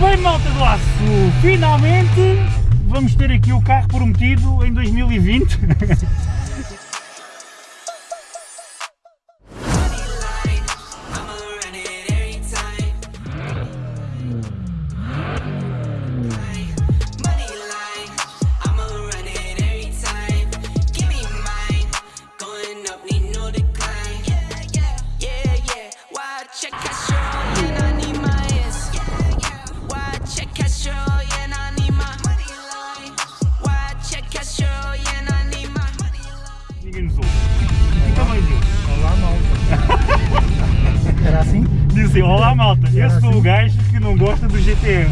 Bem malta do Aço, finalmente vamos ter aqui o carro prometido em 2020. Ninguém nos ouve. Fica bem Deus. Olá, malta. Era assim? Diz assim, olá malta, eu sou o assim? gajo que não gosta do GTR.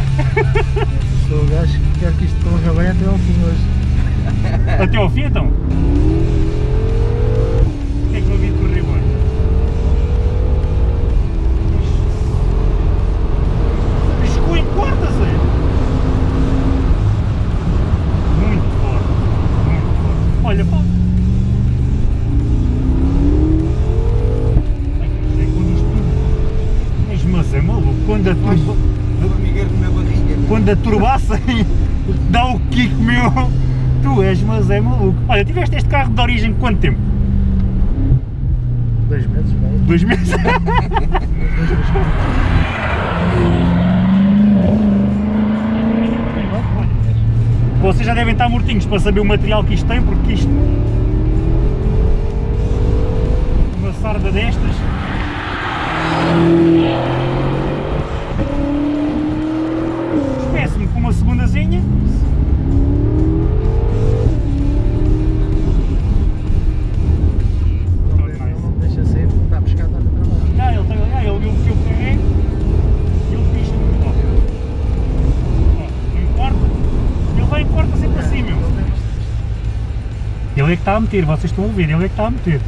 Sou o gajo que quer que isto corra bem até ao fim hoje. Até ao fim então? Quando a turba... formigueiro na barriga. Quando a turbacem dá o kick meu, tu és, mas é maluco. Olha, tiveste este carro de origem quanto tempo? Dois meses, vai. Dois meses? Vocês já devem estar mortinhos para saber o material que isto tem, porque isto... Uma sarda destas... meu. Ele é que está a meter, vocês estão a ver, ele é que está a meter.